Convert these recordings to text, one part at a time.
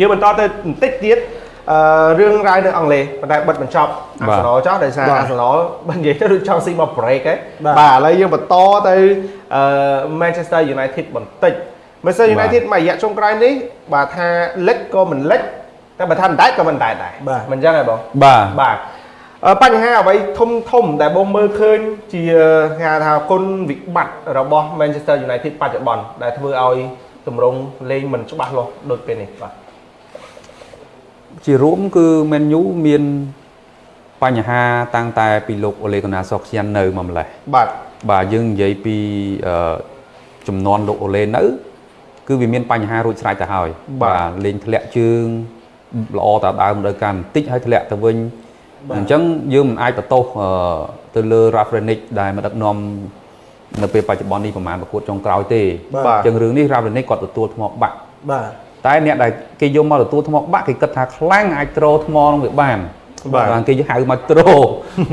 យើងបន្តទៅបន្តិចទៀតអឺរឿងរ៉ាវនៅអង់គ្លេសប៉ុន្តែបិទបញ្ចប់អាបាទសនលចោះដោយសារបាទអាសនលបើនិយាយទៅដូចចង់ស៊ីមក break ហ៎បាទបាទឥឡូវយើងបន្តទៅអឺ Manchester United បន្តិច Manchester បាទ United មួយរយៈចុងក្រោយនេះបាទថាលិចក៏មិនលិចតែបើថាមិនដែរក៏មិនដែរដែរបាទមិនអញ្ចឹងហ៎បងបាទបាទអឺបញ្ហាអ្វីធំធំដែលបងមើលឃើញជាគេហៅថាគុណវិបត្តិរបស់ Manchester United បច្ចុប្បន្នដែលធ្វើឲ្យទម្រង់លេងមិនច្បាស់លាស់ដូចពេលនេះបាទ ជារួមគឺ Man U មានបញ្ហាតាំងតែពីលោកអូលេកូណាសូខ្យាននៅមកម្លេះបាទបាទយើងនិយាយពីអឺចំនួនលោកអូលេនៅ គឺវាមានបញ្ហារួចស្រេចទៅហើយបាទលេងធ្លាក់ជើងល្អតាដើមដល់កាន់បន្តិចហើយធ្លាក់ទៅវិញបាទអញ្ចឹងយើងមិនអាចបន្ទោសអឺទៅលើ Rafrenic ដែលមកដឹកនាំនៅពេលបច្ចុប្បន្ននេះប្រហែលប្រកួតចុងក្រោយទេបាទអញ្ចឹងរឿងនេះ Rafrenic គាត់ទទួលថ្មបាក់បាទ តែអ្នកដែលគេយកមកទទួលថ្មបាក់គេគិតថាខ្លាំងអាចត្រោថ្មនឹងវាបានបាទបានគេហៅមកត្រោ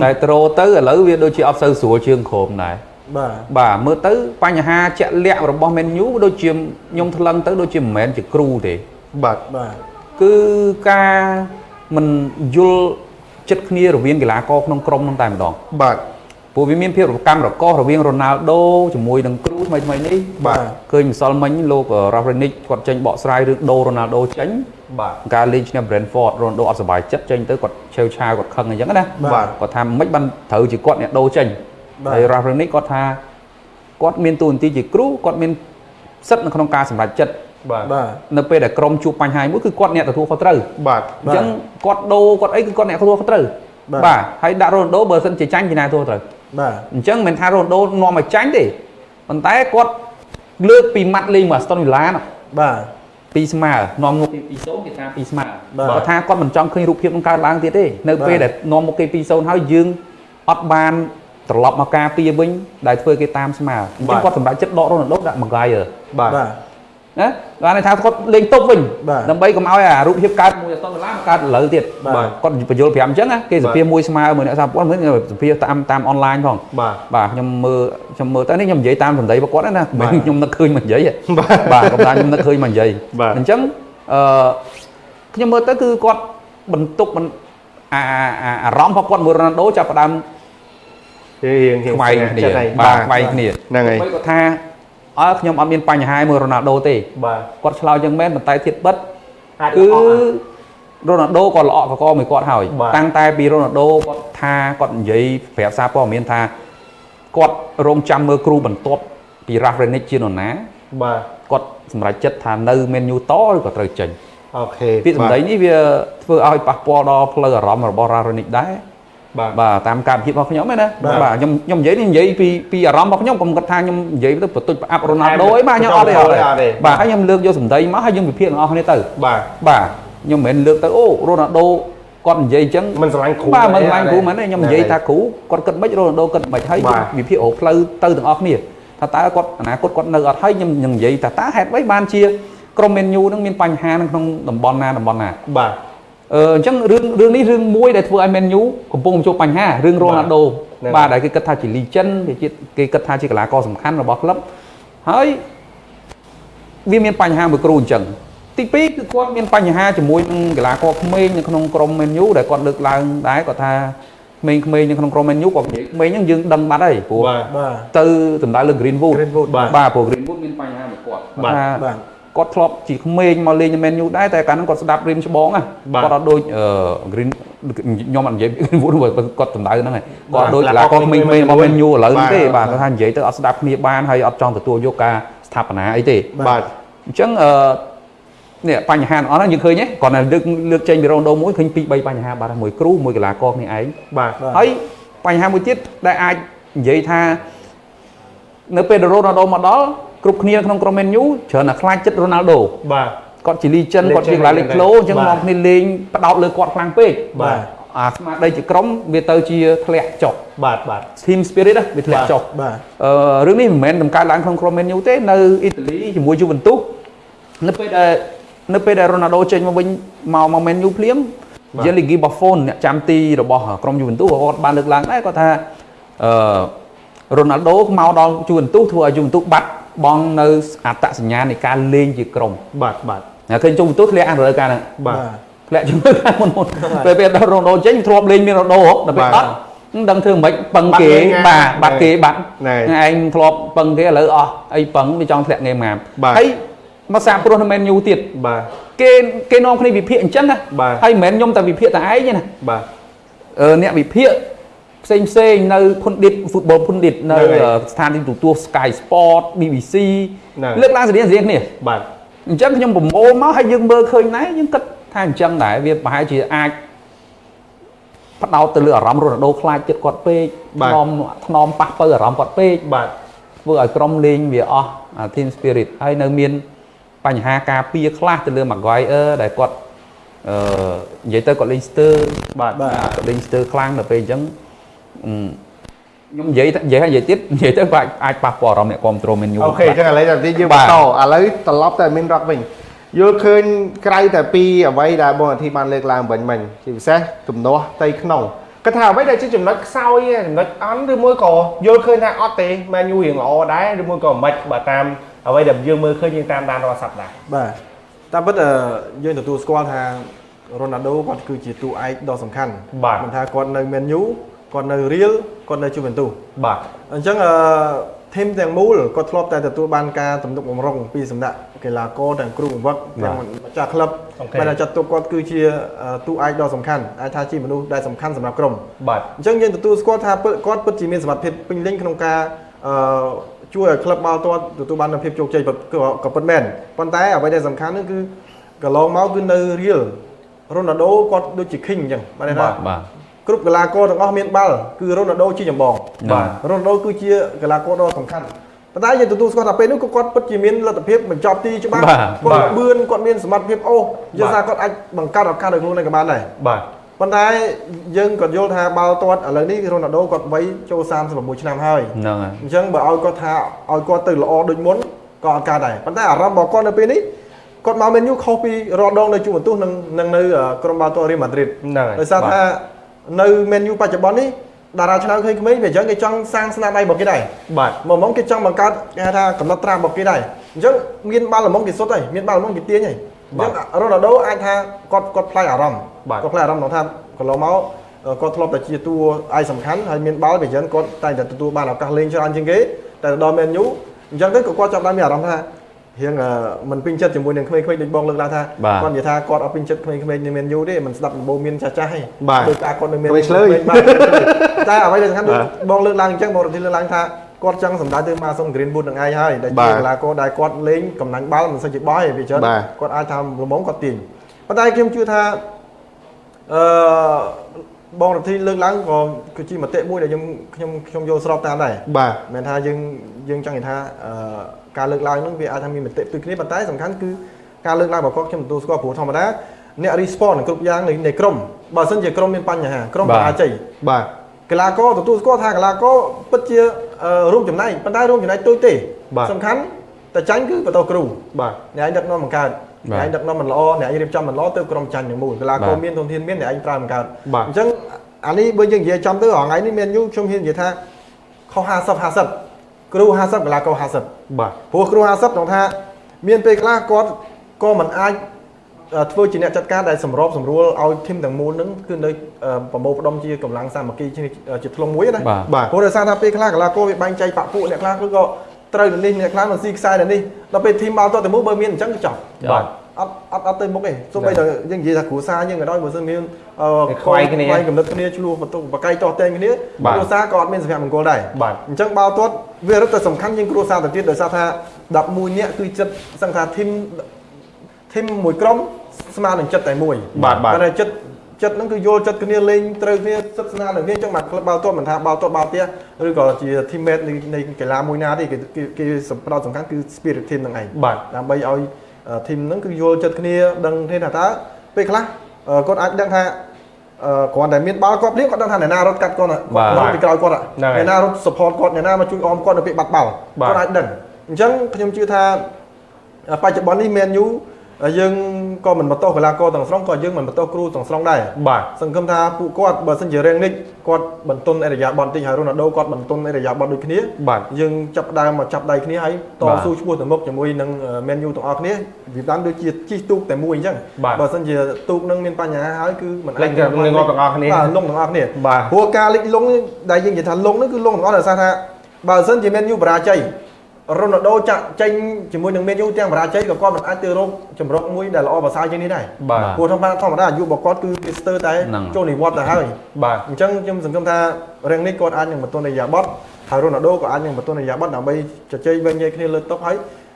តែត្រោទៅឥឡូវវាដូចជាអត់សូវស្រួលជើងក្រោមដែរបាទបាទមើលទៅបញ្ហាជាក់លាក់របស់ Man U ដូចជាខ្ញុំថ្លឹងទៅដូចជាមិនមែនជាគ្រូទេបាទបាទគឺការមិនយល់ចិត្តគ្នារវាងកីឡាករក្នុងក្រុមនោះតែម្ដងបាទ ព្រោះវាមានភាពរកម្មរកោសរវាងរ៉ូណាល់ដូជាមួយនឹងគ្រូថ្មីថ្មីនេះបាទឃើញម្សិលមិញលោក Rafrenic គាត់ចេញបកស្រាយរឿងដូរ៉ូណាល់ដូចេញបាទការលេងឈ្នះ Brentford រ៉ូណាល់ដូអត់សប្បាយចិត្តចេញទៅគាត់ឆេវឆាវគាត់ខឹងអញ្ចឹងណាបាទគាត់ថាមិនបានត្រូវជាគាត់អ្នកដូរចេញបាទហើយ Rafrenic គាត់ថាគាត់មានតួនាទីជាគ្រូគាត់មានសិទ្ធិនៅក្នុងការសម្រេចចិត្តបាទបាទនៅពេលដែលក្រុមជួបបញ្ហាមួយគឺគាត់អ្នកទទួលខុសត្រូវបាទអញ្ចឹងគាត់ដូរគាត់អីគឺគាត់អ្នកទទួលខុសត្រូវបាទបាទហើយដាក់រ៉ូណាល់ដូបើសិនជាចាញ់ជាអ្នកទទួលខុសត្រូវ បាទអញ្ចឹងមិនមែនថារ៉ូណាល់ដូនាំឲ្យចាញ់ទេប៉ុន្តែគាត់លើកពីម៉ាត់លេងមក Aston Villa នោះបាទពីស្មើនាំមុខគេ2 0គេថា2ស្មើបាទគាត់ថាគាត់មិនចង់ឃើញរូបភាពនឹងកើតឡើងទៀតទេនៅបាទពេលដែលនាំមុខគេ2 0ហើយយើងអត់បានត្រឡប់មកការពារវិញដែលធ្វើគេតាមស្មើអញ្ចឹងគាត់សម្រេចចិត្តដករ៉ូណាល់ដូដាក់ Maguire បាទបាទ ណាបានន័យថាគាត់លេងតុបវិញបាទដើម្បីកុំឲ្យអារូបភាពកើតមួយអត់តឡាមកកើតឥឡូវទៀតបាទគាត់បញ្យល់ប្រាប់អញ្ចឹងណាគេសភាមួយស្មើមួយអ្នកសារព័ត៌មានសភាតាមតាមអនឡាញផងបាទបាទខ្ញុំមើលខ្ញុំមើលទៅនេះខ្ញុំនិយាយតាមសម្ដីរបស់គាត់ណាមិនបាទមែនខ្ញុំនឹកឃើញមកនិយាយទេបាទបាទគាត់ថាខ្ញុំនឹកឃើញមកនិយាយបាទអញ្ចឹងអឺខ្ញុំមើលទៅគឺគាត់បន្ទុកបន្អាអាអារម្មណ៍របស់គាត់មួយរ៉ូណាល់ដូចាប់ផ្ដើមរៀងរៀងខ្វែងគ្នាចិត្តហើយបាទខ្វែងគ្នាហ្នឹងហើយពេលគាត់ថា អើខ្ញុំអត់មានបញ្ហាមួយរ៉ូណាល់ដូទេបាទគាត់ឆ្លើយយ៉ាងមែនប៉ុន្តែធៀបបិទអាចគឺល្អណាស់រ៉ូណាល់ដូក៏ល្អកកមួយគាត់ហើយបាទតាំងតែពីរ៉ូណាល់ដូគាត់ថាគាត់និយាយប្រាប់សារព័ត៌មានថាគាត់រងចាំមើលគ្រូបន្ទាប់ពី Rafrenic ជានរណាបាទគាត់សម្រេចចិត្តថានៅ Man U តឬក៏ត្រូវចេញអូខេពាក្យសម្ដីនេះវាធ្វើឲ្យប៉ះពាល់ដល់ផ្លូវអារម្មណ៍របស់ Rafrenic ដែរ បាទបាទតាមការភាពរបស់ខ្ញុំឯណាបាទបាទខ្ញុំខ្ញុំនិយាយនេះនិយាយពីពីអារម្មណ៍របស់ខ្ញុំកុំគិតថាខ្ញុំនិយាយទៅបន្ទុចប្រអាប់រ៉ូណាល់ដូអីបាទខ្ញុំអត់ទេអត់ទេអត់ទេបាទហើយខ្ញុំលើកយកសម្ដីមកហើយយើងវិភាគទាំងអស់គ្នាទៅបាទបាទខ្ញុំមិនមែនលើកទៅអូរ៉ូណាល់ដូគាត់និយាយអញ្ចឹងមិនស្រឡាញ់គ្រូបាទមិនទេស្រឡាញ់គ្រូមែនទេខ្ញុំនិយាយថាគ្រូគាត់គិតមិនរ៉ូណាល់ដូគិតមិនហើយបាទវិភាគរកផ្លូវទៅទាំងអស់គ្នាថាតើគាត់អនាគតគាត់នៅអត់ហើយខ្ញុំខ្ញុំនិយាយថាតើហេតុអ្វីបានជាក្រុមមេនយូនឹងមានបញ្ហានៅក្នុងតំបន់ណាតំបន់ណាបាទ អឺអញ្ចឹងរឿងរឿងនេះរឿងមួយដែលធ្វើឲ្យមេនយូកំពុងជួបបញ្ហារឿងរ៉ូណាល់ដូហ្នឹងបាទដែលគេគិតថាជា legend គេជាគេគិតថាជាកីឡាករសំខាន់របស់ក្លឹបហើយវាមានបញ្ហាមួយគ្រូអញ្ចឹងទី2គឺគាត់មានបញ្ហាជាមួយនឹងកីឡាករក្មេងនៅក្នុងក្រុមមេនយូដែលគាត់លើកឡើងដែរគាត់ថាក្មេងៗនៅក្នុងក្រុមមេនយូគាត់និយាយក្មេងហ្នឹងយើងដឹងបាត់ហើយព្រោះបាទបាទទៅសំដៅលើ Greenwood Greenwood បាទបាទព្រោះ Greenwood មានបញ្ហាមួយគាត់បាទថាបាទ គាត់ធ្លាប់ជាក្មេងមកលេងមែនយូដែរតែកាលហ្នឹងគាត់ស្ដាប់រៀមច្បងណាបាទគាត់អត់ដូចអឺ Green ខ្ញុំអត់និយាយ Greenwood ព្រោះគាត់សម្ដៅហ្នឹងឯងបាគាត់ទដូចកីកីឡាឡាករករក្មេងៗរបស់មែនយូឥឡូវហ្នឹងទេបាបាទទគាត់ថានិយាយទៅអត់ស្ដាប់គ្នាបានហើយអត់ចង់ទទួលយកការស្ថាបនាអីទេបាទអញ្ចឹងអឺនេះបញ្ហាទាំងអស់ហ្នឹងយើងឃើញទេគាត់តែលើកលើកចេញពីរ៉ូដូមួយឃើញពីរបីបញ្ហាបាត់ហើយមួយគ្រូមួយកីឡាករគ្នាឯងបាទបាទហើយបញ្ហាមួយទៀតដែលអាចនិយាយថានៅពេលដែលរ៉ូណាល់ដូមកដល់ គ្រប់គ្នាក្នុងក្រុមមែនយូច្រើនតែខ្លាចចិត្តរ៉ូណាល់ដូបាទគាត់ជា legend គាត់ជាកីឡាលេខក្លូអញ្ចឹងបាទមកគ្នាលេងផ្ដោតលើគាត់ខ្លាំងពេកបាទអាស្មារតីជាក្រុមវាទៅជាធ្លាក់ចុះបាទបាទ team spirit ណាវាធ្លាក់ចុះបាទអឺរឿងនេះមិនមែនដំកើតឡើងក្នុងក្រុមមែនយូទេនៅអ៊ីតាលីជាមួយ Juventus នៅពេលដែលនៅពេលដែល Ronaldo ចេញមកវិញមកមកមែនយូភ្លាមបាទ Gianluigi Buffon អ្នកចាំទីរបស់ក្រុម Juventus ក៏គាត់បានលើកឡើងដែរគាត់ថាអឺ Ronaldo មកដល់ Juventus ធ្វើឲ្យ Juventus បាត់ បង់នៅអត្តសញ្ញាណនៃការលេងជាក្រុមបាទបាទតែឃើញជុំបន្ទោសធ្លាក់អារដូវកាលហ្នឹងបាទធ្លាក់ជំនួយខាងមុនមុនពេលពេលដល់រ៉ូណូចេញធ្លាប់លេងមានរ៉ូណូហ៎ដល់ពេលបាទអត់មិនដឹងធ្វើមិនពឹងគេបាត់លេងបាទបាត់គេបាត់ណែឯងធ្លាប់ពឹងគេឥឡូវអស់អីពឹងវាចង់ធ្លាក់ងេមងាមបាទហើយមកសាព្រោះនៅមែនយូទៀតបាទគេគេនាំគ្នាវិភាគអញ្ចឹងណាបាទហើយមិនមែនខ្ញុំតែវិភាគតែឯងទេណាបាទអឺអ្នកវិភាគ ផ្សេងផ្សេងនៅភុនឌិត football ភុនឌិតនៅហ្នឹងហើយអឺស្ថានីយទូរទស្សន៍ Sky Sport BBC ហ្នឹងលើកឡើងស្រៀងស្រៀងគ្នាបាទអញ្ចឹងខ្ញុំប្រមូលមកហើយយើងមើលឃើញណែយើងគិតថាអញ្ចឹងដែរវាប្រហែលជាអាចផ្ដោតទៅលើអារម្មណ៍រ៉ូណាល់ដូខ្លាចចិត្តគាត់ពេកបាទថ្នមថ្នមប៉ះពៅអារម្មណ៍គាត់ពេកបាទធ្វើឲ្យក្រុមលេងវាអស់អា team spirit ហើយនៅមានបញ្ហាការពារខ្លះទៅលើ Maguire ដែលគាត់អឺនិយាយទៅគាត់លេងស្ទើរបាទបាទគាត់លេងស្ទើរខ្លាំងដល់ពេលអញ្ចឹងអឺ ខ្ញុំនិយាយទៅនិយាយហើយនិយាយទៀតនិយាយទៅក៏អាចអាចប៉ះពាល់អារម្មណ៍អ្នកគ្រប់គ្រងមែនយូអូខេអញ្ចឹងឥឡូវតែយើងបាបន្តទឥឡូវត្រឡប់ទៅមានរ៉ុកវិញយល់ឃើញក្រៅតែពីអ្វីដែលបងអាធីបានលើកឡើងវិញមិញជាពិសេសទំនាស់ផ្ទៃក្នុងគាត់ថាអ្វីដែលជាចំណុចខ្សោយឯងចំណុចអន់ឬមួយក៏យល់ឃើញថាអត់ទេមែនយូរៀងល្អដែរឬមួយក៏មិនបើតាមអ្វីដែលយើងមើលឃើញយើងតាមដានរាល់សប្តាហ៍បាទតាមពិតអឺយើងទទួលស្គាល់ថារ៉ូណាល់ដូគាត់គឺជាតួឯកដ៏សំខាន់បាទមិនថាគាត់នៅមែនយូ គាត់នៅរៀលគាត់នៅជូវិនទូសបាទអញ្ចឹងអឺធីមទាំងមូលគាត់ធ្លាប់តែទទួលបានការទំនុកបំរុងពីសំណាក់កីឡាករទាំងគ្រូបង្វឹកទាំងម្ចាស់ក្លឹបអូខេបានតែចាត់ទុកគាត់គឺជាអឺតួឯកដ៏សំខាន់អាចថាជាមនុស្សដែលសំខាន់សម្រាប់ក្រុមបាទអញ្ចឹងយើងទទួលស្គាល់ថាពិតគាត់ពិតជាមានសមត្ថភាពពេញលេញក្នុងការអឺជួយឲ្យក្លឹបបាល់ទាត់ទទួលបាននូវភាពជោគជ័យពិតក៏ក៏ពិតមែនប៉ុន្តែអ្វីដែលសំខាន់នោះគឺកន្លងមកគឺនៅរៀលរ៉ូណាល់ដូគាត់ដូចជា king អញ្ចឹងបានន័យថាបាទ គ្រប់កីឡាករទាំងអស់មានបាល់គឺរ៉ូណាល់ដូជាចម្បងបាទរ៉ូណាល់ដូគឺជាកីឡាករដ៏សំខាន់ប៉ុន្តែយើងទទួលស្គាល់ថាពេលនោះក៏គាត់ពិតជាមានលទ្ធភាពបញ្ចប់ទីច្បាស់បាទគាត់ល្បឿនគាត់មានសមត្ថភាពអូសយើងថាគាត់អាចបង្កើតឱកាសឲ្យខ្លួនឯងក៏បានដែរបាទប៉ុន្តែយើងក៏យល់ថាបាល់ទាត់ឥឡូវនេះរ៉ូណាល់ដូគាត់វ័យចូល36ឆ្នាំហើយហ្នឹងហើយអញ្ចឹងបើឲ្យគាត់ថាឲ្យគាត់ទៅល្អដូចមុនក៏អត់កើតដែរប៉ុន្តែអារម្មណ៍របស់គាត់នៅពេលនេះគាត់មកមែនយូខុសពីរាល់ដងនៅជួបបន្ទុះនឹងនឹងនៅក្រុមបាល់ទាត់រៀលម៉ាឌ្រីតហ្នឹងហើយដោយសារថា នៅមែនយូបច្ចុប្បន្ននេះតារាឆ្នើមឃើញក្មេងវាអញ្ចឹងគេចង់សាងស្នាដៃរបស់គេដែរបាទមកមកគេចង់បង្កើតគេហៅថាកំណត់ត្រារបស់គេដែរអញ្ចឹងមានបាល់ល្មមគេសុទ្ធហើយមានបាល់ល្មមគេទាញហើយអញ្ចឹងរ៉ូណាល់ដូអាចថាគាត់គាត់ផ្លាយអារម្មណ៍បាទគាត់ផ្លាយអារម្មណ៍ក្នុងថាកន្លងមកអឺគាត់ធ្លាប់តែជាតួឯកសំខាន់ហើយមានបាល់វាអញ្ចឹងគាត់តែងតែទទួលបានឱកាសលេងច្រើនជាងគេតែទៅដល់មែនយូអញ្ចឹងទៅក៏គាត់ចាប់ផ្ដើមមានអារម្មណ៍ថា រៀងអឺមិនពេញចិត្តជាមួយនឹងក្មេងៗដូចបងលើកឡើងថាបាទគាត់និយាយថាគាត់អត់ពេញចិត្តក្មេងៗនៅមែនយូទេមិនស្ដាប់ដំបូងមានចាស់ចាស់ទេបាទដោយការគាត់នៅមែនក្មេងឆ្លើយបាទតែអ្វីដែលសំខាន់ដូចបាទបងលើកឡើងអញ្ចឹងបងរំលឹកលើកឡើងថាគាត់ចង់សម្ដៅទៅម៉ាសុន Greenwood នឹងឯងហើយដែលបាជាទកីឡាករដែលគាត់លេងកំណាញ់បាល់មិនសូវជាបោះទេវាច្រើនបាទគាត់អាចថាល្មមគាត់ទាញប៉ុន្តែខ្ញុំជឿថាអឺ បងរដ្ឋីលើកឡើងក៏គឺជាមតិមួយដែលខ្ញុំខ្ញុំខ្ញុំយល់ស្របតាមដែរបាទមិនថាយើងយើងចង់និយាយថាអឺការលើកឡើងហ្នឹងវាអាចថាមានមតិផ្ទុយគ្នាប៉ុន្តែសំខាន់គឺការលើកឡើងរបស់គាត់ខ្ញុំទទួលស្គាល់ព្រោះធម្មតាអ្នក response គ្រប់យ៉ាងនៃនៃក្រុមបើមិនជាក្រុមមានបញ្ហាក្រុមបាទបរាជ័យបាទកីឡាករទទួលស្គាល់ថាកីឡាករពិតជាអឺរួមចំណែកប៉ុន្តែរួមចំណែកតូចទេបាទសំខាន់តែចាញ់គឺបន្តគ្រូបាទអ្នកឯងដឹកនាំបង្កើតបាទ អ្នកឯងដឹកនាំមិនល្អអ្នកឯងរៀបចំមិនល្អទៅក្រុមចាញ់ទាំងមូលកីឡាករបាទមានធនធានមានអ្នកឯងប្រើបង្កើតបាទអញ្ចឹងអានេះបើយើងនិយាយចំទៅរហងៃនេះមានយូខ្ញុំហ៊ាននិយាយថាខុស50 50គ្រូ50កីឡាករ50បាទព្រោះគ្រូ50ក្នុងថា មានពេលខ្លះគាត់ក៏មិនអាចអឺធ្វើជាអ្នកចាត់ការដែលសម្របសម្រួលឲ្យធីមទាំងមូលហ្នឹងគឺនៅអឺប្រមូលផ្ដុំជាកម្លាំងសាមគ្គីជាជាធ្លុងមួយណាបាទបាទព្រោះដោយសារថាពេលខ្លះកីឡាករវាបែងចែកបាក់ពួកអ្នកខ្លះគឺក៏ ត្រូវទៅនេះអ្នកខ្លះនឹងស៊ីខ្សែទៅនេះដល់ពេលធីមបាល់ទាត់ទៅមុខបើមានអញ្ចឹងគឺចប់បាទអត់អត់អត់ទៅមុខទេសូម្បីតែយើងនិយាយថាគ្រួសារយើងក៏ដោយបើសិនមានអឺខ្វាយគ្នាខ្វាយកំណត់គ្នាឆ្លោះបន្ទុកបកាយតោះតែងគ្នាបាទគ្រួសារក៏អត់មានសុភមង្គលដែរបាទអញ្ចឹងបាល់ទាត់វារឹតតែសំខាន់ជាងគ្រួសារទៅទៀតដោយសារថា11នាក់គឺចិត្តសឹងថាធីមធីមមួយក្រុមស្មើនឹងចិត្តតែមួយបាទបាទតែចិត្ត ចិត្តហ្នឹងគឺយល់ចិត្តគ្នាលេងត្រូវគ្នាសិទ្ធស្នាលនឹងគ្នាអញ្ចឹងមកក្លឹបបាល់ទាត់មិនថាបាល់ទាត់បាល់ផ្ទះឬក៏ជា teammate នៃនៃកីឡាមួយណាទេគេគេគេផ្ដោតសំខាន់គឺ spirit team ហ្នឹងឯងបាទដើម្បីឲ្យ team ហ្នឹងគឺយល់ចិត្តគ្នាដឹងគ្នាថាតើពេលខ្លះអឺគាត់អាចដឹងថាអឺគ្រាន់តែមានបាល់គាត់ភ្លាមគាត់ដឹងថាអ្នកណារត់កាត់គាត់ណាបាទគាត់ពីក្រោយគាត់ហ่ะហ្នឹងហើយអ្នកណារត់ support គាត់អ្នកណាមកជួយអមគាត់នៅពេលបាត់បាល់បាទគាត់អាចដឹងអញ្ចឹងខ្ញុំជឿថាបច្ចុប្បន្ននេះ Man U ហើយយើងក៏មិនបន្តកីឡាករទាំងស្រុងក៏យើងមិនបន្តគ្រូទាំងស្រុងដែរបាទសង្ឃឹមថាពួកគាត់បើសិនជារៀងនេះគាត់បន្ទន់អេរយាបតតិចហើយរ៉ូណាល់ដូគាត់បន្ទន់អេរយាបតដូចគ្នាបាទយើងចាប់ផ្ដើមមកចាប់ដៃគ្នាហើយតបាទស៊ូឈ្មោះទៅមុខជាមួយនឹង Man U ទាំងអស់គ្នាវាបានដូចជាជិះទូកតែមួយអញ្ចឹងបាទបើសិនជាទូកនឹងមានបញ្ហាហើយគឺមិនលេងกับលេងងាប់ទាំងអស់គ្នាបាទលងទាំងអស់គ្នាបាទព្រោះការលិចលងដែលយើងនិយាយថាលងហ្នឹងគឺលងទាំងអស់ដោយសារថាបើសិនជា Man U បរាជ័យ រ៉ូណាល់ដូចាក់ចេញជាមួយនឹង Man U ទាំងបរាជ័យក៏គាត់មិនអាចទៅរកចម្រុកមួយដែលល្អប្រសើរជាងនេះដែរបាទព្រោះធម្មតាធម្មតាអាយុរបស់គាត់គឺវាស្ទើរតែហ្នឹងចូលនិវត្តន៍ទៅហើយបាទអញ្ចឹងខ្ញុំសង្ឃឹមថារឿងនេះគាត់អាចនឹងបន្ទន់រយៈបត់ហើយរ៉ូណាល់ដូក៏អាចនឹងបន្ទន់រយៈបត់ដើម្បីជជែកវិញញែកគ្នាលើតុហើយ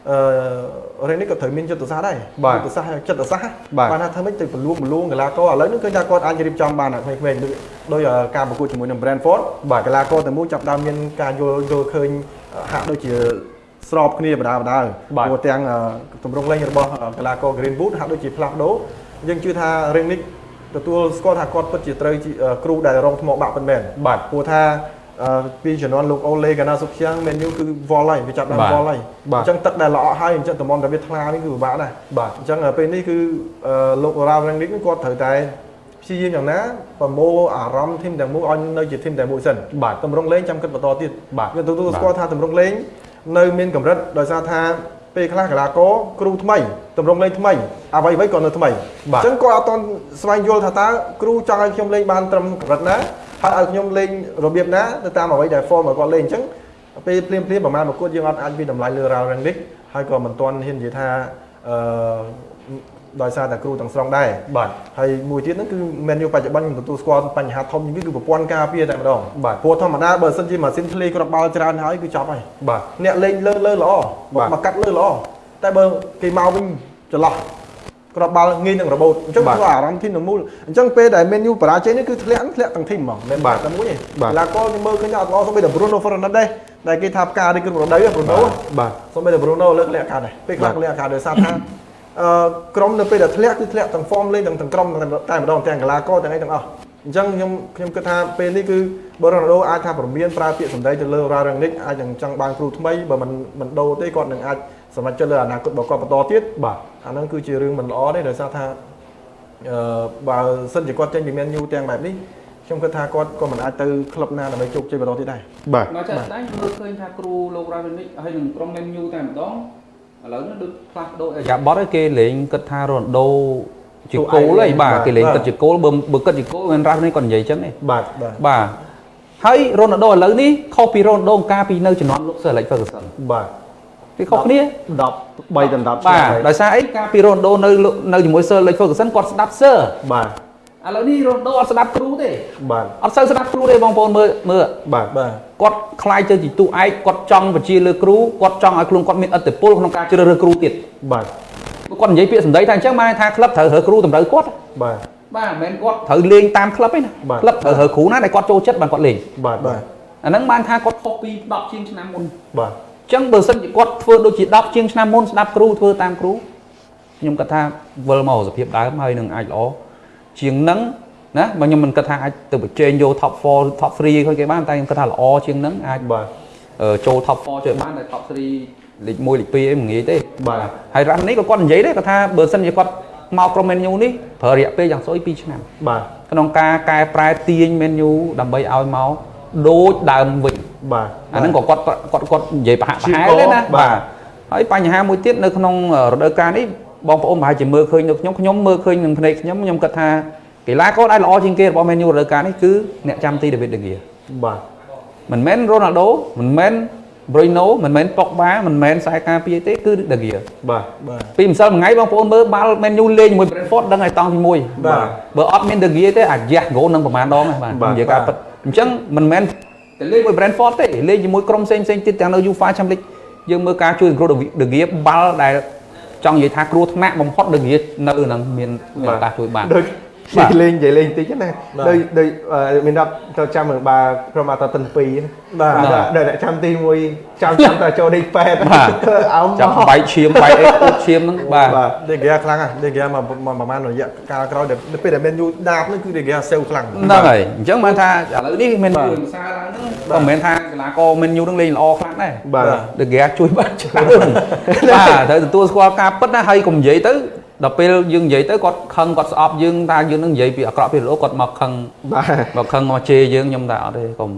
អឺរឿងនេះក៏ត្រូវមានចិត្តសាស្ត្រដែរបាទចិត្តសាស្ត្រហើយចិត្តសាស្ត្របាទបានថាធ្វើម៉េចទៅបលួងបលួងកីឡាករឥឡូវនេះឃើញថាគាត់អាចរៀបចំបានអាក្មេងៗដូចដោយការប្រកួតជាមួយនឹង Brentford បាទកីឡាករតែមួយចាប់ផ្ដើមមានការយល់យល់ឃើញហាក់ដូចជា ស្របគ្នាបដាបដាបាទព្រោះទាំងអឺទម្រង់លេងរបស់កីឡាករ Greenwood ហាក់ដូចជាផ្លាស់ប្ដូរយើងជឿថារឿងនេះទទួលស្គាល់ថាគាត់ពិតជាត្រូវជាគ្រូដែលរងថ្មបាក់ពិតមែនបាទព្រោះថាអឺពីជំនាន់លោកអូឡេកាណាសុខជាងមែនយូគឺវល់ហើយវាចាប់ដើមបាទវល់ហើយបាទអញ្ចឹងទឹកដែលល្អក់ហើយអញ្ចឹងតំបន់តែវាថ្លានេះគឺពិបាកដែរបាទអញ្ចឹងពេលនេះគឺអឺលោករ៉ាវរ៉ាំងនេះគាត់ត្រូវតែព្យាយាមយ៉ាងណាប្រមូលអារម្មណ៍ធីមទាំងមូលឲ្យនៅជាធីមតែមួយសិនបាទតម្រង់លេងចាំគិតបន្តទៀតបាទយើងទទួលបាទស្គាល់ថាតម្រង់លេង នៅមានកម្រិតដោយសារថាពេលខ្លះកីឡាករគ្រូថ្មីតម្រង់លេងថ្មីអ្វីៗក៏នៅថ្មីបាទអញ្ចឹងគាត់អត់តន់ស្វែងយល់ថាតើគ្រូចង់ឲ្យខ្ញុំលេងបានត្រឹមកម្រិតណាហើយឲ្យខ្ញុំលេងរបៀបណាទៅតាមអ្វីដែល form របស់គាត់លេងអញ្ចឹងពេលភ្លាមភ្លាមៗប្រហែលប្រកួតយើងអត់អាចវិតម្លៃលើ Real Rangnick ហើយក៏មិនទាន់ហ៊ាននិយាយថាអឺ ដោយសារតែគ្រូទាំងស្រុងដែរបាទហើយមួយទៀតហ្នឹងគឺ menu បច្ចុប្បន្នខ្ញុំទទួលស្គាល់បញ្ហាធំជាងគេគឺប្រព័ន្ធការពារតែម្ដងបាទព្រោះធម្មតាបើសិនជាម៉ាស៊ីនធ្លាយគ្រាប់បាល់ច្រើនហើយគឺចប់ហើយបាទអ្នកលេងលើលើល្អបាទមកកាត់លើល្អតែបើគេមកវិញចន្លោះគ្រាប់បាល់ងាយនឹងរបូតអញ្ចឹងបាទធ្វើអារម្មណ៍ធីមទាំងមូលអញ្ចឹងពេលដែល menu បរាជ័យនេះគឺធ្លាក់ធ្លាក់ទាំងធីមហ្មងមិនបាទតែមួយទេបាទកីឡាករខ្ញុំមើលឃើញថាអត់ល្អសូម្បីតែ Bruno Fernandes ដែរដែលគេថាផ្ការីករដូវ Bruno បាទសូម្បីតែ Bruno លើកលក្ខខណ្ឌដែរពេលខ្លះក៏លក្ខខណ្ឌដោយសារថាអឺ ក្រុមនៅពេលដែលធ្លាក់គឺធ្លាក់ទាំង form លេងទាំងទាំងក្រុមតែម្ដងទាំងកីឡាករទាំងអីទាំងអស់អញ្ចឹងខ្ញុំខ្ញុំគិតថាពេលនេះគឺបើរ៉ូណាល់ដូអាចថាព្រមានប្រើពាក្យសម្ដីទៅលើ Real Rangnick អាចនឹងចង់បានគ្រូថ្មីបើមិនមិនដូរទេគាត់នឹងអាចសម្រេចចិត្តលើអនាគតរបស់គាត់បន្តទៀតបាទអាហ្នឹងគឺជារឿងមិនល្អទេដោយសារថាអឺបើសិនជាគាត់ចេញពី Man U ទាំងបែបនេះខ្ញុំគិតថាគាត់ក៏មិនអាចទៅក្លឹបណាដើម្បីជោគជ័យបន្តទៀតដែរបាទមកចាក់ស្ដែងមើលឃើញថាគ្រូលោករ៉ាវិនិកហើយនឹងក្រុម Man U តែម្ដង ឥឡូវនេះដូចផ្លាស់ប្ដូរអាយ៉ាបតឲ្យគេលេងគិតថារ៉ូណាល់ដូជាគោលហើយបាទគេលេងគិតជាគោលបើបើគិតជាគោលមិនរ៉ាវិនិកគាត់និយាយចឹងទេបាទបាទបាទហើយរ៉ូណាល់ដូឥឡូវនេះខុសពីរ៉ូណាល់ដូកាលពីនៅជំនាន់លោក Sir Alex Ferguson បាទគេខុសគ្នា10 3ដល់10បាទដោយសារអីកាលពីរ៉ូណាល់ដូនៅនៅជាមួយ Sir Alex Ferguson គាត់ស្ដាប់ Sir បាទឥឡូវនេះរ៉ូណាល់ដូអត់ស្ដាប់គ្រូទេបាទអត់សូវស្ដាប់គ្រូទេបងប្អូនមើលមើលបាទបាទ គាត់ខ្លាយទៅជាទូឯកគាត់ចង់បញ្ជាលើគ្រូគាត់ចង់ឲ្យខ្លួនគាត់មានឥទ្ធិពលក្នុងការជ្រើសរើសគ្រូទៀតបាទគាត់និយាយពាក្យសម្ដីថាអញ្ចឹងបានថាក្លឹបត្រូវរើសគ្រូតម្រូវគាត់បាទបាទមិនមែនគាត់ត្រូវលេងតាមក្លឹបទេណាបាទក្លឹបត្រូវរើសគ្រូណាដែលគាត់ចូលចិត្តបានគាត់លេងបាទបាទអាហ្នឹងបានថាគាត់ខុសពី10ជាងឆ្នាំមុនបាទអញ្ចឹងបើសិនជាគាត់ធ្វើដូចជា10ជាងឆ្នាំមុនស្ដាប់គ្រូធ្វើតាមគ្រូខ្ញុំគាត់ថាវិលមកសភាពដើមហើយនឹងអាចល្អជាងហ្នឹង ណាបើខ្ញុំមិនគិតថាអាចទៅបញ្ចេញយក top 4 top 3គាត់គេបានតែខ្ញុំគិតថាល្អជាងហ្នឹងអាចបាទអឺចូល top 4ជួយបានតែ top 3លេខ1លេខ2អីមិនងាយទេបាទហើយរ៉ាស់នេះក៏គាត់និយាយដែរគាត់ថាបើសិនជាគាត់មកក្រុម Man U នេះប្រើរយៈពេលយ៉ាងស្អុយ2ឆ្នាំបាទក្នុងការកែប្រែទាញ Man U ដើម្បីឲ្យមកដូចដើមវិញបាទអាហ្នឹងក៏គាត់គាត់គាត់និយាយប្រហាក់ប្រហែលជាទេណាបាទហើយបញ្ហាមួយទៀតនៅក្នុងរដូវកាលនេះបងប្អូនប្រហែលជាមើលឃើញនៅខ្ញុំខ្ញុំមើលឃើញនឹងភ្នែកខ្ញុំខ្ញុំគិតថា កីឡាករដែលល្អជាងគេរបស់ Man U រដូវកាលនេះគឺអ្នកចាំទី David De Gea បាទមិនមែន Ronaldo មិនមែន Bruno មិនមែន Pogba មិនមែនខ្សែការពារទេគឺ De Gea បាទបាទពីម្សិលមួយថ្ងៃបងប្អូនមើលបាល់ Man U លេងជាមួយ Brentford ដឹងហើយតង់ទី1បាទបើអត់មាន De Gea ទេអាចយ៉ាស់ goal នឹងប្រហែលដងហ្នឹងបាទបាទនិយាយការពិតអញ្ចឹងមិនមែនតែលេងមួយ Brentford ទេលេងជាមួយក្រុមផ្សេងផ្សេងៗទៀតទាំងនៅ UEFA Champions League យើងមើលការជួយគ្រូ De Gea បាល់ដែលចង់និយាយថាគ្រោះថ្នាក់បំផុត De Gea នៅនឹងមានមានឱកាសជួយបានដូចបាទ និយាយលេងនិយាយលេងតិចណាបាទដូចដូចអឺមានដល់ទៅចាំមើលបាក្រុមអាតតិន2បាទដល់អ្នកចាំទី1ចាំចាំតែចូលដេកប៉ែតបាទអោមចាំបែកឈាមបែកអីអួតឈាមហ្នឹងបាទបាទដេហ្គាខ្លាំងណាស់ដេហ្គាមកមកប្រហែលរយៈកាលក្រោយដែលពេលដែល Man U ដាបហ្នឹងគឺដេហ្គាសេវខ្លាំងហ្នឹងហើយអញ្ចឹងបានថាឥឡូវនេះមានបាទមួយភាសាឡើងហ្នឹងក៏មិនមែនថាកីឡាករ Man U នឹងលេងល្អខ្លាំងដែរបាទដេហ្គាជួយបានច្រើនបាទត្រូវទទួលស្គាល់ការពិតណាហើយកុំនិយាយទៅ ដល់ពេលយើងនិយាយទៅគាត់ខឹងគាត់ស្អប់យើងថាយើងនឹងនិយាយពីអាក្រក់ពីល្អគាត់មកខឹងបាទមកខឹងមកជេរយើងខ្ញុំថាអត់ទេកុំ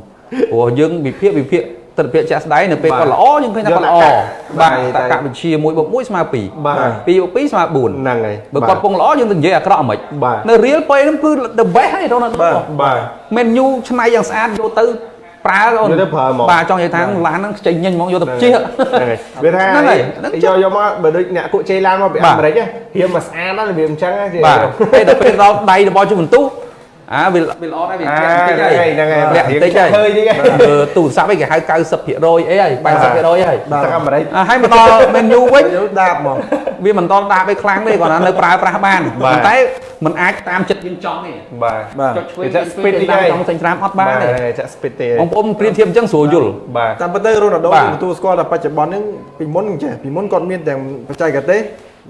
ព្រោះយើងវិភាគវិភាគទស្សនវិជ្ជាក់ស្ដែងនៅពេលបាទគាត់ល្អយើងឃើញថាគាត់ល្អយកតែបាទតែតកវិជ្ជា1បូក1ស្មើ2បាទ2បូក2ស្មើ4ហ្នឹងហើយបើគាត់ពងល្អយើងទៅនិយាយអាក្រក់ហ្មិចបាទនៅរៀលពេលហ្នឹងគឺ the best ហើយរ៉ូណាល់ដូបាទបាទមែនញូឆ្នៃយ៉ាងស្អាតយកទៅ ប្រើអូនយកទៅប្រើហ្មងបាទចង់និយាយថាឡានហ្នឹងខ្ចីញញហ្មងយកទៅជិះហ្នឹងហើយវាថាហ្នឹងហើយហ្នឹងយកយកមកបើដូចអ្នកគក់ជ័យឡានមកពីបាទអាមេរិកហ៎រៀមមកស្អាតណាស់របៀបអញ្ចឹងហ៎ជិះបាទពេលដល់ពេលដល់ដៃរបស់ជុំបន្ទុះ អាវាវាល្អដែរវាអាធ្លាក់បន្តិចហើយហ្នឹងហើយធ្លាក់បន្តិចហើយ hơi តិចហើយអឺទូរស័ព្ទឯងគេហៅ90%អីហើយ80%ហើយទឹកអាមេរិកអាហើយមកដល់ menu វិញយកដាបមកវាមិនតន់ដាក់ឲ្យខ្លាំងទេគាត់ថានៅប្រើប្រាស់បានបាទប៉ុន្តែมันអាចតាមចិត្តយើងចង់ទេបាទបាទចុចឆ្វេងវាចាក់ speed តិចតាមហើយចង់ចេញត្រាំអត់បានទេចាក់ speed ទេបងប្អូនប្រៀបធៀបអញ្ចឹងស្រួលយល់បាទតាមពិតទៅរ៉ូណាល់ដូបាទយើងទទួលស្គាល់ថាបច្ចុប្បន្នហ្នឹងពីមុនចេះពីមុនគាត់មានទាំងបច្ចេកទេស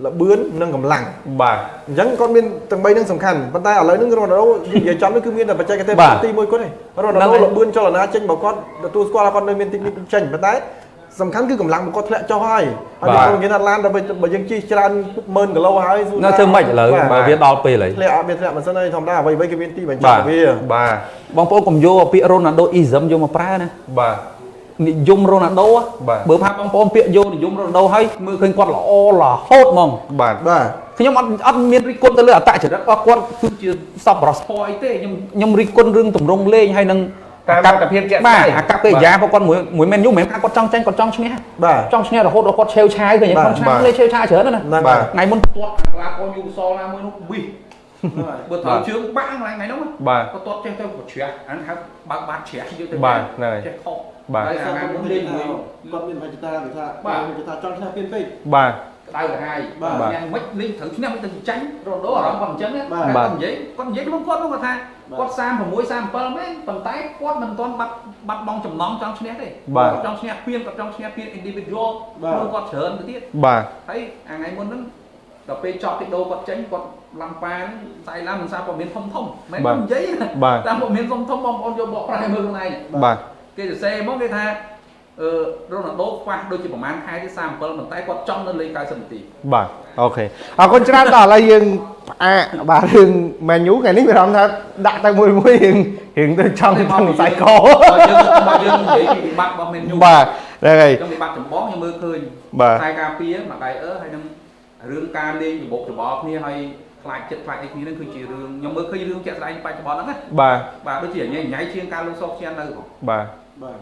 ល្បឿននិងកម្លាំងបាទអញ្ចឹងគាត់មានទាំងបីហ្នឹងសំខាន់ប៉ុន្តែឥឡូវហ្នឹងរ៉ូណាល់ដូនិយាយចំនេះគឺមានតែបច្ចេកទេសបាទទីមួយគាត់ទេរ៉ូណាល់ហ្នឹងដូហើយល្បឿនចលនាចេញរបស់គាត់ទទួលស្គាល់ថាគាត់នៅមានទីនេះចេញប៉ុន្តែសំខាន់គឺកម្លាំងរបស់គាត់ធ្លាក់ចុះហើយហើយបាទខ្ញុំនិយាយថាឡានដល់បើយើងជិះច្រើនម៉ឺនគីឡូហើយសួរនៅធ្វើម៉េចឥឡូវបាទបើវាដល់ពេលហើយធ្លាក់អត់មានធ្លាក់មិនសិនហើយធម្មតាអ្វីៗគេមានទីបញ្ចបាប់ទវាបាទបងប្អូនកុំយកពាក្យ Ronaldo ism យកមកប្រើណាបាទ និយម Ronaldo ហ៎បាទបើថាបងប្អូនពាក្យយកនិយម Ronaldo ហើយមើលឃើញគាត់ល្អរហូតហ្មងបាទបាទខ្ញុំអត់អត់មានរិះគន់ទៅលើអត្តចរិតរបស់គាត់គឺជាសប្បុរសធម៌អីទេខ្ញុំខ្ញុំរិះគន់រឿងទម្រង់លេងហើយនឹងតាមលទ្ធភាពជាក់ស្ដែងបាទអាកប្បកិរិយារបស់គាត់មួយមួយមែនយូមិនមែនថាគាត់ចង់ចាញ់គាត់ចង់ឈ្នះបាទចង់ឈ្នះរហូតដល់គាត់ឆេវឆាយឃើញបាទគាត់ឆ្នះបាទលេងឆេវឆាយច្រើនណាស់ណាហ្នឹងបាទហើយថ្ងៃមុនទាត់អាក្លាកូនយូសលណាមួយនោះវិស បើត្រូវបាទជើងបាក់ថ្ងៃហ្នឹងណាបាទគាត់ទាត់ចេះទៅគាត់ជ្រះអាហ្នឹងហៅបើកបាត់ជ្រះយកទៅបាទហ្នឹងហើយចេះខុសបាទហើយអាថ្ងៃមុនលេងមួយគាត់មានវិជ្ជាតាគេថាបាទវិជ្ជាតាចង់ឈ្នះពីនពេកបាទក្តៅក្រហាយបាទញ៉ាំមិនលេងត្រូវឈ្នះមិនទៅចាញ់រ៉ូដូអារម្មណ៍គាត់អញ្ចឹងណាបាទគាត់និយាយគាត់និយាយក្នុងគាត់នោះគាត់ថាបាទគាត់36 37មែនប៉ុន្តែគាត់មិនទាន់បាត់បាត់បង់ចំណងចង់ឈ្នះទេបាទគាត់ចង់ឈ្នះពានគាត់ចង់ឈ្នះពាន individual បាទក្នុងគាត់ច្រើនទៅទៀតបាទហើយអាថ្ងៃមុនហ្នឹងដល់ពេលចប់ពីដូរគាត់ចេញគាត់ ឡាំប៉ាហ្នឹងស្អីឡាំមិនសារព័ត៌មានធំធំមែនបាទគាត់និយាយណាបាទតាមព័ត៌មានធំធំបងប្អូនយកបកប្រែមើលខ្លួនឯងបាទគេសរសេរមកគេថាអឺរ៉ូណាល់ដូខ្វះដូចជាប្រហែលខែទេ37ប៉ុន្តែគាត់ចង់នៅលេង90នាទីបាទអូខេអរគុណច្រើនដល់ឥឡូវយើងផ្អាកបាទរឿង menu ថ្ងៃនេះមានអារម្មណ៍ថាដាក់ទៅមួយមួយរឿងរឿងទៅចង់ចង់សៃកបើយើងបើយើងនិយាយពីវិបត្តិរបស់ menu បាទហ្នឹងហើយខ្ញុំវិបត្តិចម្បងខ្ញុំមើលឃើញបាទខ្សែការពារមកដៃអឺហើយនឹងរឿងការលេងរបបច្បល់គ្នាហើយ ខ្លាចចិត្តខ្លាចអីគ្នាហ្នឹងគឺជារឿងខ្ញុំមើលឃើញរឿងជាក់ស្ដែងបច្ចុប្បន្នហ្នឹងណាបាទបាទដូចជាញ៉ៃញ៉ៃជាងការលុបសោកឈាននៅបងបាទបាទ